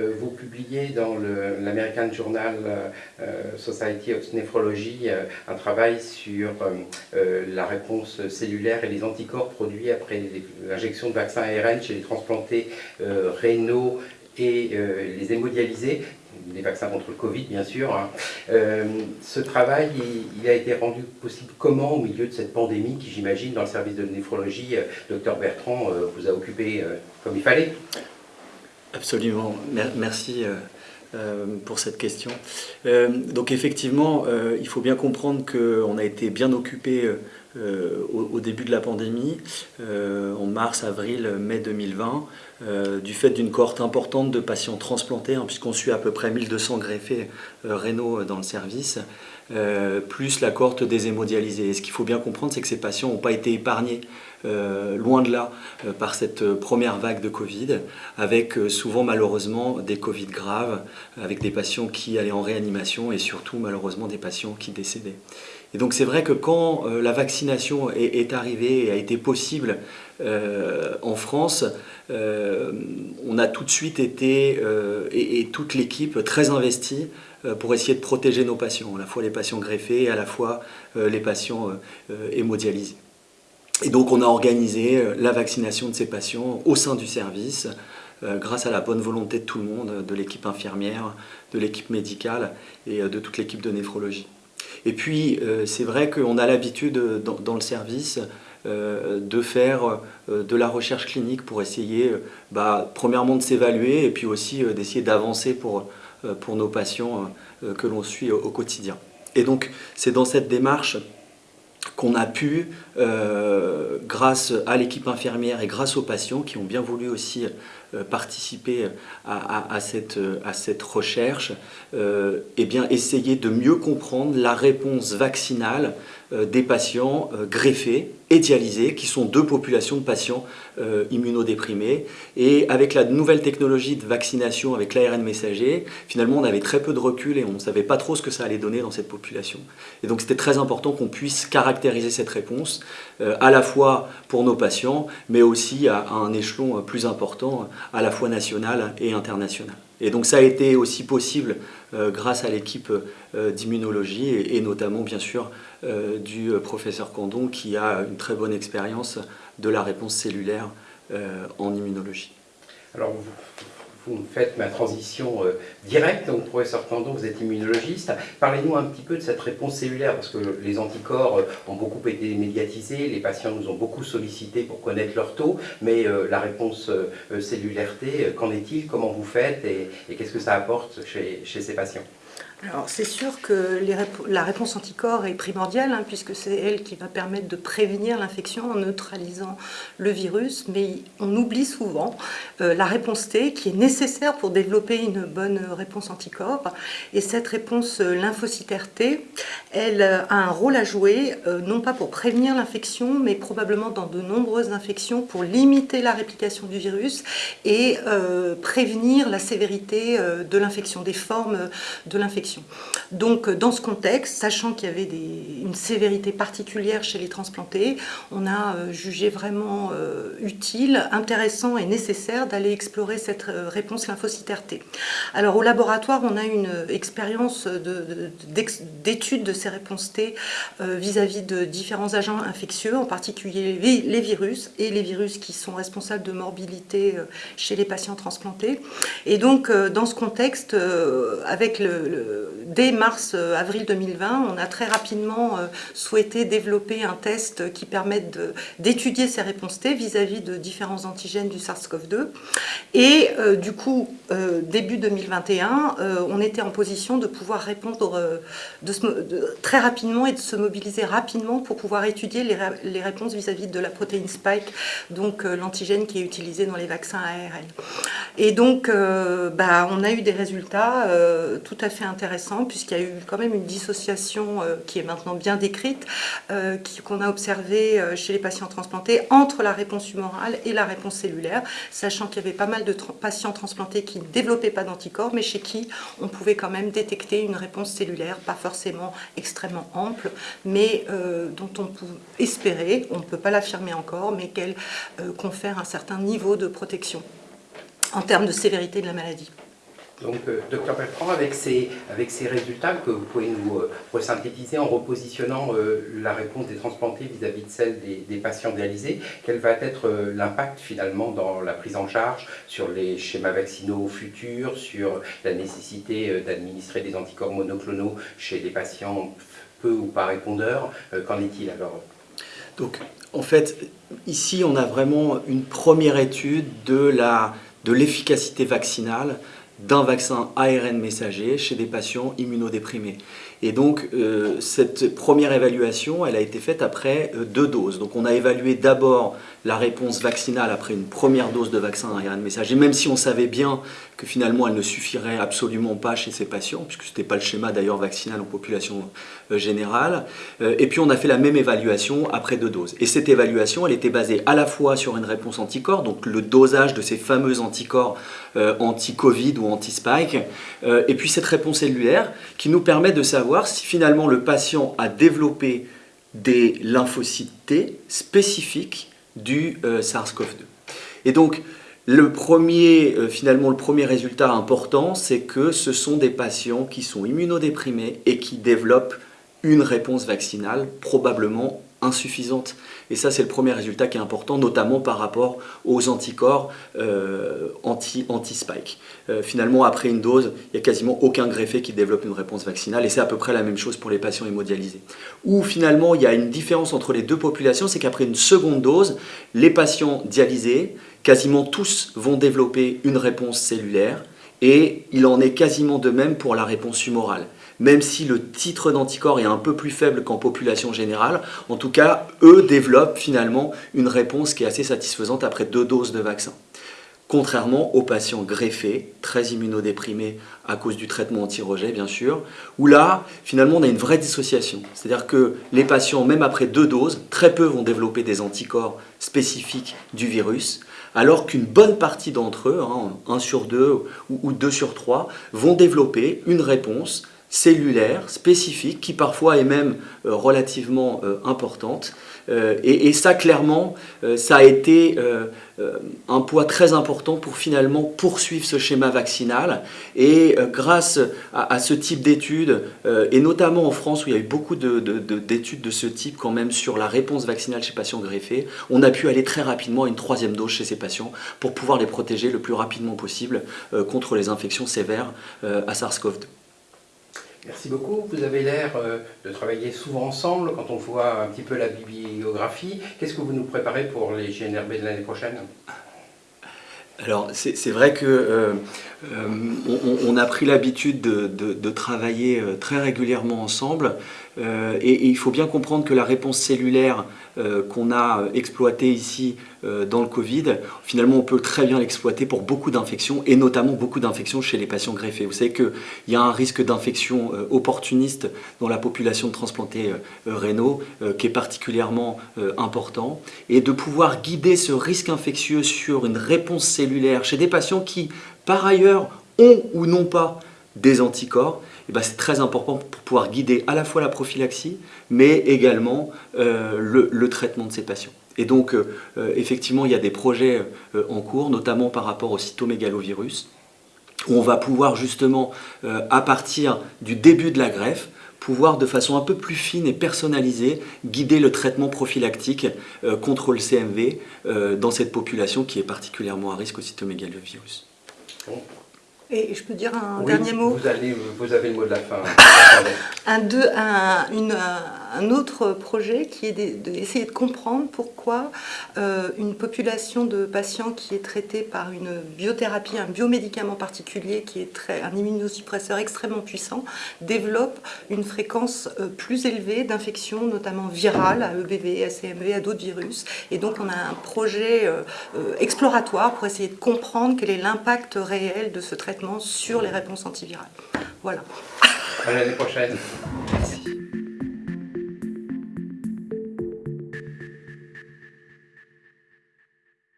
euh, vous publiez dans l'American Journal Society of Nephrology un travail sur la réponse cellulaire et les anticorps produits après l'injection de vaccins ARN chez les transplantés rénaux et les hémodialysés des vaccins contre le Covid, bien sûr. Hein. Euh, ce travail, il, a été rendu possible comment au milieu de cette pandémie qui, j'imagine, dans le service de néphrologie, euh, docteur Bertrand euh, vous a occupé comme il fallait? Absolument. Merci pour cette question. donc effectivement, il faut bien comprendre qu'on a été bien occupé euh, au, début de la pandémie, euh, en mars, avril, mai 2020, euh, du fait d'une cohorte importante de patients transplantés, hein, puisqu'on suit à peu près 1200 greffés rénaux dans le service, plus la cohorte des hémodialysés. Et ce qu'il faut bien comprendre, c'est que ces patients n'ont pas été épargnés loin de là par cette première vague de Covid, avec souvent malheureusement des Covid graves, avec des patients qui allaient en réanimation et surtout malheureusement des patients qui décédaient. Et donc c'est vrai que quand euh, la vaccination est, arrivée et a été possible euh, en France, euh, on a tout de suite été, et, toute l'équipe, très investie pour essayer de protéger nos patients, à la fois les patients greffés et à la fois les patients hémodialysés. Et donc on a organisé la vaccination de ces patients au sein du service, grâce à la bonne volonté de tout le monde, de l'équipe infirmière, de l'équipe médicale et de toute l'équipe de néphrologie. Et puis, euh, c'est vrai qu'on a l'habitude euh, dans, le service euh, de faire de la recherche clinique pour essayer, bah, premièrement, de s'évaluer et puis aussi d'essayer d'avancer pour, pour nos patients que l'on suit au, quotidien. Et donc, c'est dans cette démarche qu'on a pu, grâce à l'équipe infirmière et grâce aux patients qui ont bien voulu aussi euh, participer à, cette, à cette recherche, euh, eh bien, essayer de mieux comprendre la réponse vaccinale euh, des patients greffés et dialysés, qui sont deux populations de patients immunodéprimés. Et avec la nouvelle technologie de vaccination avec l'ARN messager, finalement, on avait très peu de recul et on ne savait pas trop ce que ça allait donner dans cette population. Et donc, c'était très important qu'on puisse caractériser cette réponse, à la fois pour nos patients, mais aussi à un échelon plus important à la fois nationale et internationale. Et donc ça a été aussi possible euh, grâce à l'équipe euh, d'immunologie et, notamment bien sûr euh, du professeur Candon qui a une très bonne expérience de la réponse cellulaire en immunologie. Alors vous me faites ma transition euh, directe. Donc, professeur Candon, vous êtes immunologiste. Parlez-nous un petit peu de cette réponse cellulaire, parce que les anticorps euh, ont beaucoup été médiatisés, les patients nous ont beaucoup sollicité pour connaître leur taux, mais euh, la réponse cellulaire T, qu'en est-il Comment vous faites et, qu'est-ce que ça apporte chez ces patients? Alors c'est sûr que la réponse anticorps est primordiale hein, puisque c'est elle qui va permettre de prévenir l'infection en neutralisant le virus, mais on oublie souvent euh, la réponse T qui est nécessaire pour développer une bonne réponse anticorps. Et cette réponse euh, lymphocytaire T, elle euh, a un rôle à jouer, non pas pour prévenir l'infection, mais probablement dans de nombreuses infections pour limiter la réplication du virus et prévenir la sévérité de l'infection, des formes de l'infection. Donc dans ce contexte, sachant qu'il y avait une sévérité particulière chez les transplantés, on a euh, jugé vraiment euh, utile, intéressant et nécessaire d'aller explorer cette euh, réponse lymphocytaire T. Alors au laboratoire, on a une expérience d'étude de, ces réponses T vis-à-vis de différents agents infectieux, en particulier les virus et les virus qui sont responsables de morbidité chez les patients transplantés. Et donc dans ce contexte, avec le dès mars-avril 2020, on a très rapidement euh, souhaité développer un test qui permette d'étudier ces réponses T vis-à-vis de différents antigènes du SARS-CoV-2. Et euh, du coup, euh, début 2021, on était en position de pouvoir répondre très rapidement et de se mobiliser rapidement pour pouvoir étudier les, réponses vis-à-vis de la protéine spike, donc l'antigène qui est utilisé dans les vaccins ARN. Et donc, bah, on a eu des résultats tout à fait intéressants puisqu'il y a eu quand même une dissociation euh, qui est maintenant bien décrite, euh, qu'on a observée euh, chez les patients transplantés entre la réponse humorale et la réponse cellulaire, sachant qu'il y avait pas mal de patients transplantés qui ne développaient pas d'anticorps, mais chez qui on pouvait quand même détecter une réponse cellulaire, pas forcément extrêmement ample, mais dont on peut espérer, on ne peut pas l'affirmer encore, mais qu'elle confère un certain niveau de protection en termes de sévérité de la maladie. Donc, euh, docteur Bertrand, avec ces, avec ces résultats que vous pouvez nous euh, resynthétiser en repositionnant euh, la réponse des transplantés vis-à-vis de celle des, patients dialysés, quel va être l'impact finalement dans la prise en charge sur les schémas vaccinaux futurs, sur la nécessité d'administrer des anticorps monoclonaux chez les patients peu ou pas répondeurs Qu'en est-il alors? Donc, en fait, ici, on a vraiment une première étude de l'efficacité vaccinale d'un vaccin ARN messager chez des patients immunodéprimés. Et donc, euh, cette première évaluation, elle a été faite après euh, deux doses. Donc, on a évalué d'abord la réponse vaccinale après une première dose de vaccin ARN messager, même si on savait bien que finalement elle ne suffirait absolument pas chez ces patients, puisque ce n'était pas le schéma d'ailleurs vaccinal en population euh, générale. et puis on a fait la même évaluation après deux doses. Et cette évaluation, elle était basée à la fois sur une réponse anticorps, donc le dosage de ces fameux anticorps anti-Covid ou anti-spike, et puis cette réponse cellulaire qui nous permet de savoir si finalement le patient a développé des lymphocytes T spécifiques du euh, SARS-CoV-2. Et donc, le premier, euh, finalement, le premier résultat important, c'est que ce sont des patients qui sont immunodéprimés et qui développent une réponse vaccinale probablement insuffisante. Et ça, c'est le premier résultat qui est important, notamment par rapport aux anticorps euh, anti-spike. Euh, finalement, après une dose, il n'y a quasiment aucun greffé qui développe une réponse vaccinale, et c'est à peu près la même chose pour les patients hémodialysés. Où finalement, il y a une différence entre les deux populations, c'est qu'après une seconde dose, les patients dialysés, quasiment tous vont développer une réponse cellulaire, et il en est quasiment de même pour la réponse humorale même si le titre d'anticorps est un peu plus faible qu'en population générale. En tout cas, eux développent finalement une réponse qui est assez satisfaisante après deux doses de vaccin. Contrairement aux patients greffés, très immunodéprimés à cause du traitement anti-rejet bien sûr, où là, finalement, on a une vraie dissociation. C'est-à-dire que les patients, même après deux doses, très peu vont développer des anticorps spécifiques du virus, alors qu'une bonne partie d'entre eux, 1 hein, sur 2 ou 2 sur 3, vont développer une réponse cellulaire, spécifique, qui parfois est même euh, relativement euh, importante. Euh, et, ça, clairement, ça a été un poids très important pour finalement poursuivre ce schéma vaccinal. Et grâce à, ce type d'études, et notamment en France où il y a eu beaucoup d'études de, de, ce type quand même sur la réponse vaccinale chez patients greffés, on a pu aller très rapidement à une troisième dose chez ces patients pour pouvoir les protéger le plus rapidement possible contre les infections sévères à SARS-CoV-2. Merci beaucoup. Vous avez l'air euh, de travailler souvent ensemble quand on voit un petit peu la bibliographie. Qu'est-ce que vous nous préparez pour les GNRB de l'année prochaine? Alors c'est vrai que euh, euh, on, a pris l'habitude de, travailler très régulièrement ensemble et, il faut bien comprendre que la réponse cellulaire euh, qu'on a exploité ici euh, dans le Covid, finalement on peut très bien l'exploiter pour beaucoup d'infections et notamment beaucoup d'infections chez les patients greffés. Vous savez qu'il y a un risque d'infection euh, opportuniste dans la population de transplantés rénaux qui est particulièrement important et de pouvoir guider ce risque infectieux sur une réponse cellulaire chez des patients qui par ailleurs ont ou n'ont pas des anticorps, ben, c'est très important pour pouvoir guider à la fois la prophylaxie, mais également euh, le, traitement de ces patients. Et donc, euh, euh, effectivement, il y a des projets en cours, notamment par rapport au cytomégalovirus, où on va pouvoir justement, à partir du début de la greffe, pouvoir de façon un peu plus fine et personnalisée guider le traitement prophylactique contre le CMV dans cette population qui est particulièrement à risque au cytomégalovirus. Et je peux dire un dernier mot? vous, allez, vous avez le mot de la fin. un, deux, un, une, un autre projet qui est d'essayer de, comprendre pourquoi euh, une population de patients qui est traitée par une biothérapie, un biomédicament particulier qui est un immunosuppresseur extrêmement puissant, développe une fréquence euh, plus élevée d'infections, notamment virales, à EBV, à CMV, à d'autres virus. Et donc on a un projet euh, exploratoire pour essayer de comprendre quel est l'impact réel de ce traitement sur les réponses antivirales. Voilà. À l'année prochaine.